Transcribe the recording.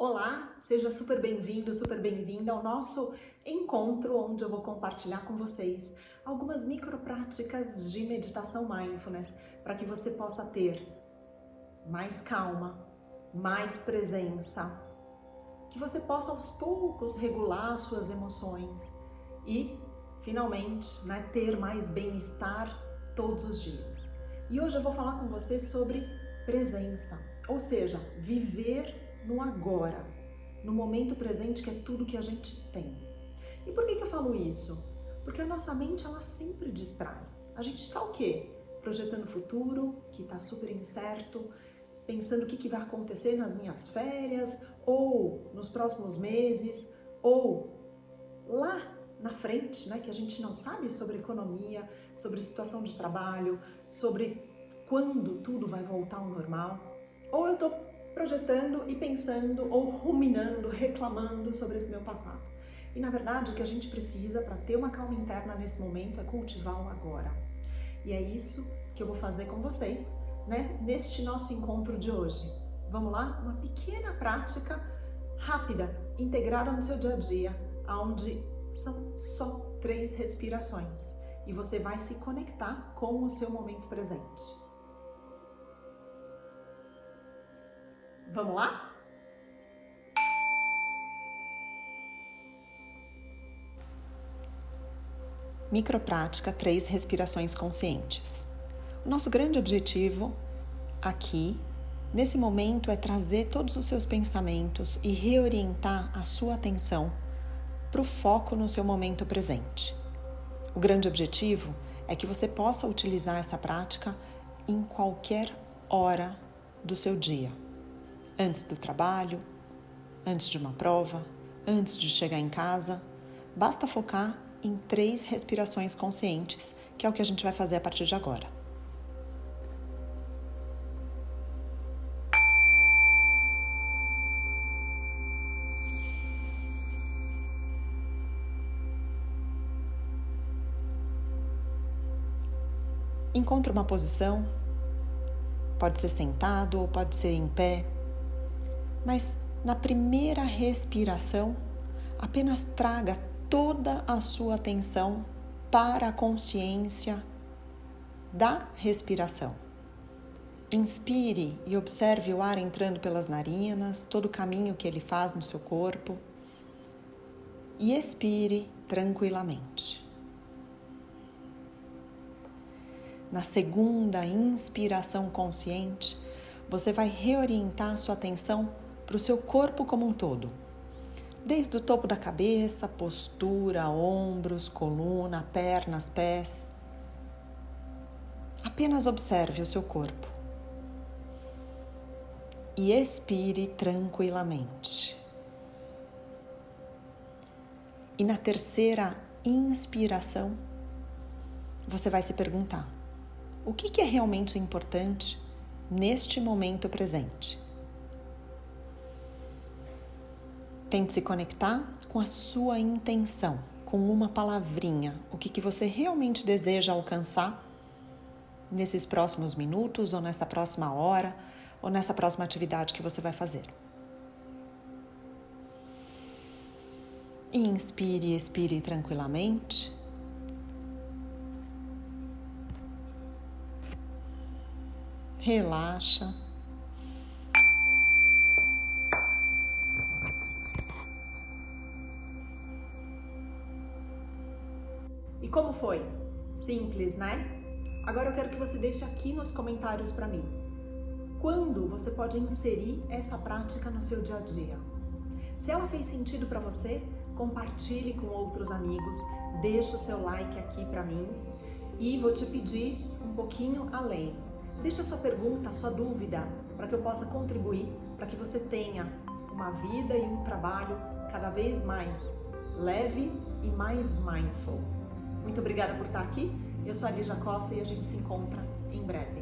Olá, seja super bem-vindo, super bem-vinda ao nosso encontro onde eu vou compartilhar com vocês algumas micropráticas de meditação mindfulness para que você possa ter mais calma, mais presença, que você possa aos poucos regular suas emoções e finalmente né, ter mais bem-estar todos os dias. E hoje eu vou falar com você sobre presença, ou seja, viver no agora, no momento presente que é tudo que a gente tem. E por que, que eu falo isso? Porque a nossa mente ela sempre distrai. A gente está o quê? Projetando o futuro, que está super incerto, pensando o que, que vai acontecer nas minhas férias, ou nos próximos meses, ou lá na frente, né, que a gente não sabe sobre economia, sobre situação de trabalho, sobre quando tudo vai voltar ao normal. Ou eu estou projetando e pensando ou ruminando, reclamando sobre esse meu passado. E na verdade o que a gente precisa para ter uma calma interna nesse momento é cultivar o agora. E é isso que eu vou fazer com vocês né, neste nosso encontro de hoje. Vamos lá? Uma pequena prática rápida, integrada no seu dia a dia, onde são só três respirações e você vai se conectar com o seu momento presente. Vamos lá? Microprática, três respirações conscientes. O nosso grande objetivo aqui, nesse momento, é trazer todos os seus pensamentos e reorientar a sua atenção para o foco no seu momento presente. O grande objetivo é que você possa utilizar essa prática em qualquer hora do seu dia antes do trabalho, antes de uma prova, antes de chegar em casa. Basta focar em três respirações conscientes, que é o que a gente vai fazer a partir de agora. Encontre uma posição, pode ser sentado ou pode ser em pé, mas na primeira respiração, apenas traga toda a sua atenção para a consciência da respiração. Inspire e observe o ar entrando pelas narinas, todo o caminho que ele faz no seu corpo. E expire tranquilamente. Na segunda inspiração consciente, você vai reorientar sua atenção para o seu corpo como um todo. Desde o topo da cabeça, postura, ombros, coluna, pernas, pés. Apenas observe o seu corpo. E expire tranquilamente. E na terceira inspiração, você vai se perguntar: o que é realmente importante neste momento presente? Tente se conectar com a sua intenção, com uma palavrinha, o que, que você realmente deseja alcançar nesses próximos minutos, ou nessa próxima hora, ou nessa próxima atividade que você vai fazer. Inspire e expire tranquilamente. Relaxa. E como foi? Simples, né? Agora eu quero que você deixe aqui nos comentários para mim. Quando você pode inserir essa prática no seu dia a dia? Se ela fez sentido para você, compartilhe com outros amigos, deixe o seu like aqui para mim e vou te pedir um pouquinho além. Deixa a sua pergunta, a sua dúvida, para que eu possa contribuir, para que você tenha uma vida e um trabalho cada vez mais leve e mais mindful. Muito obrigada por estar aqui. Eu sou a Lígia Costa e a gente se encontra em breve.